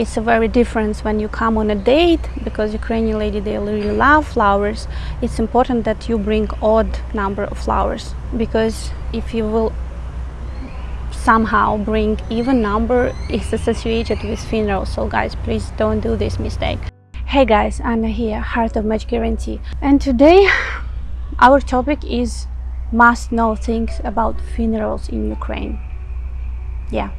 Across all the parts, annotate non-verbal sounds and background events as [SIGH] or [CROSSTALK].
it's a very difference when you come on a date because Ukrainian lady they really love flowers. It's important that you bring odd number of flowers because if you will somehow bring even number is associated with funeral. So guys please don't do this mistake. Hey guys Anna here heart of match guarantee. And today [SIGHS] our topic is must know things about funerals in Ukraine. Yeah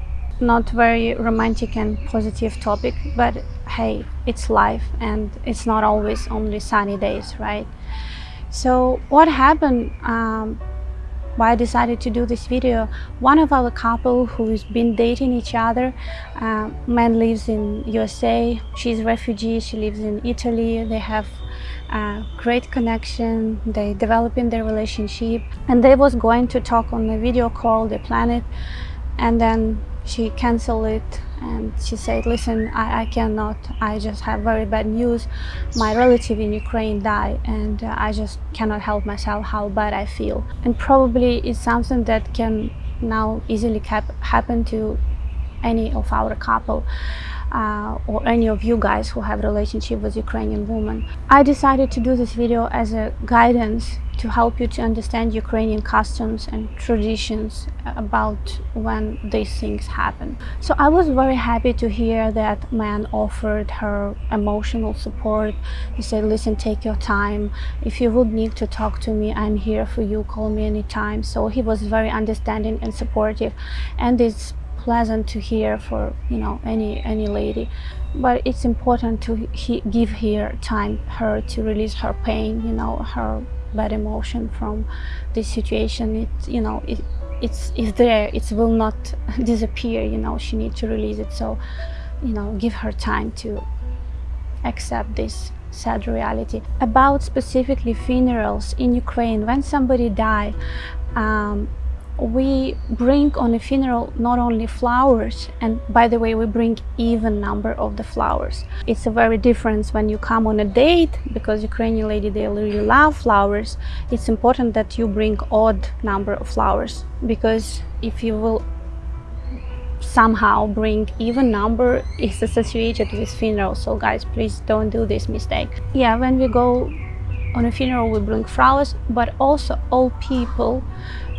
not very romantic and positive topic but hey it's life and it's not always only sunny days right so what happened um, why I decided to do this video. One of our couple who's been dating each other, uh, man lives in USA, she's refugee, she lives in Italy, they have a great connection, they developing their relationship and they was going to talk on a video call, they planned it and then she canceled it and she said listen I, I, cannot. I just have very bad news. My relative in Ukraine died and uh, I just cannot help myself. How bad I feel. And probably it's something that can now easily happen to any of our couple uh, or any of you guys who have relationship with Ukrainian women. I decided to do this video as a guidance to help you to understand Ukrainian customs and traditions about when these things happen. So I was very happy to hear that man offered her emotional support. He said, listen, take your time. If you would need to talk to me, I'm here for you. Call me anytime. So he was very understanding and supportive. And it's pleasant to hear for you know any any lady but it's important to he, give her time her to release her pain you know her bad emotion from this situation. It you know it it's it's there it will not [LAUGHS] disappear you know she needs to release it. So you know give her time to accept this sad reality. About specifically funerals in Ukraine when somebody die um, we bring on a funeral not only flowers and by the way we bring even number of the flowers. It's a very difference when you come on a date because ukrainian lady they really love flowers. It's important that you bring odd number of flowers because if you will somehow bring even number is associated with funeral. So guys please don't do this mistake. Yeah when we go on a funeral we bring flowers but also all people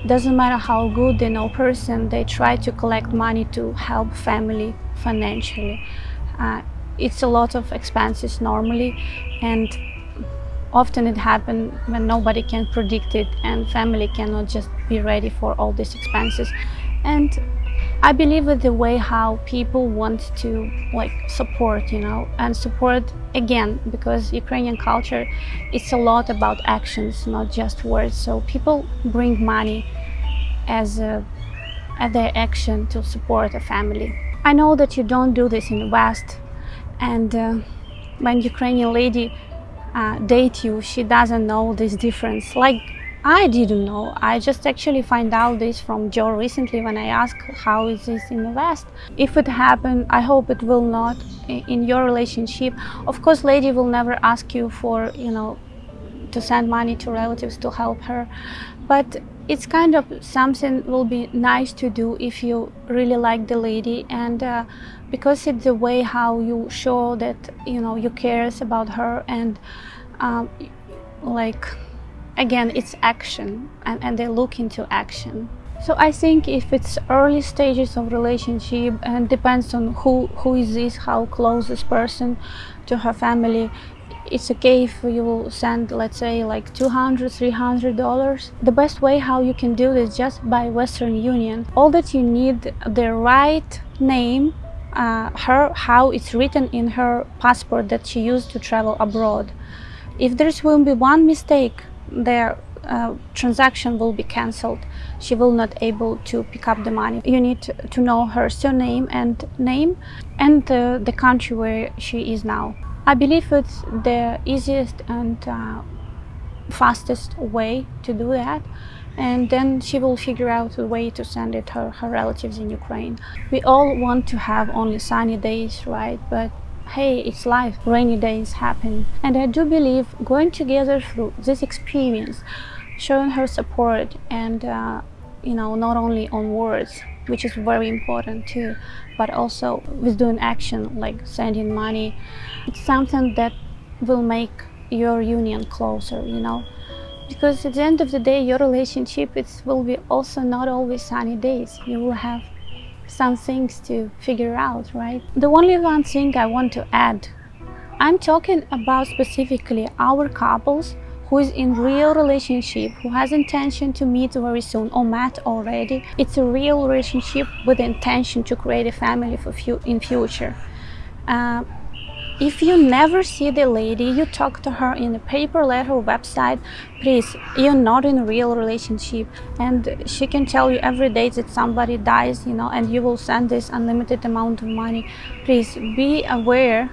doesn't matter how good they know person, they try to collect money to help family financially. Uh, it's a lot of expenses normally and often it happens when nobody can predict it and family cannot just be ready for all these expenses. And I believe that the way how people want to like support, you know, and support again because Ukrainian culture it's a lot about actions, not just words. So people bring money as a, as their action to support a family. I know that you don't do this in the West, and uh, when Ukrainian lady uh, date you, she doesn't know this difference. Like I didn't know. I just actually find out this from Joe recently when I asked how is this in the West. If it happened, I hope it will not in your relationship. Of course, lady will never ask you for, you know, to send money to relatives to help her. But it's kind of something will be nice to do if you really like the lady and uh, because it's the way how you show that you know you cares about her and um, like again it's action and, and they look into action. So I think if it's early stages of relationship and depends on who who is this how close this person to her family it's okay if you send let's say like 200 300 dollars. The best way how you can do this just by western union. All that you need the right name uh, her how it's written in her passport that she used to travel abroad. If there will be one mistake their uh, transaction will be cancelled she will not able to pick up the money you need to, know her surname and name and uh, the country where she is now I believe it's the easiest and uh, fastest way to do that and then she will figure out a way to send it her, her relatives in Ukraine. We all want to have only sunny days, right? But hey, it's life, rainy days happen. And I do believe going together through this experience, showing her support and, uh, you know, not only on words, which is very important too but also with doing action like sending money. It's something that will make your union closer you know? Because at the end of the day your relationship it will be also not always sunny days. You will have some things to figure out right? The only one thing i want to add i'm talking about specifically our couples who is in real relationship who has intention to meet very soon or met already. It's a real relationship with intention to create a family for fu in future. Uh, if you never see the lady, you talk to her in a paper letter website, please, you're not in a real relationship. And she can tell you every day that somebody dies, you know, and you will send this unlimited amount of money. Please be aware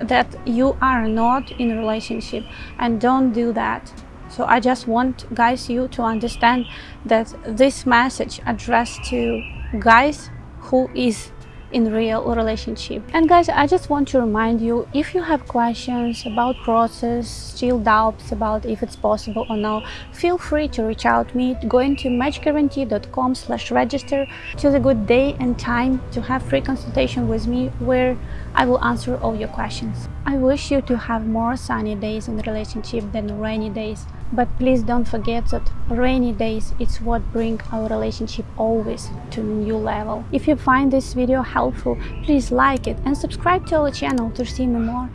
that you are not in a relationship and don't do that. So I just want guys you to understand that this message addressed to guys who is in real relationship. And guys i just want to remind you if you have questions about process still doubts about if it's possible or no feel free to reach out me. Going to matchguarantee.com slash register. Choose a good day and time to have free consultation with me where i will answer all your questions. I wish you to have more sunny days in the relationship than rainy days but please don't forget that rainy days it's what bring our relationship always to a new level. If you find this video helpful, please like it and subscribe to our channel to see me more.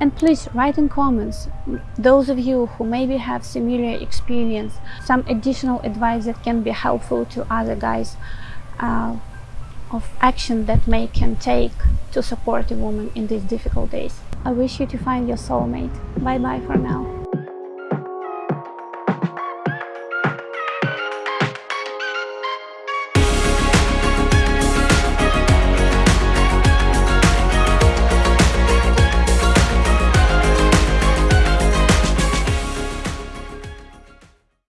And please write in comments, those of you who maybe have similar experience, some additional advice that can be helpful to other guys uh, of action that may can take to support a woman in these difficult days. I wish you to find your soulmate. Bye bye for now.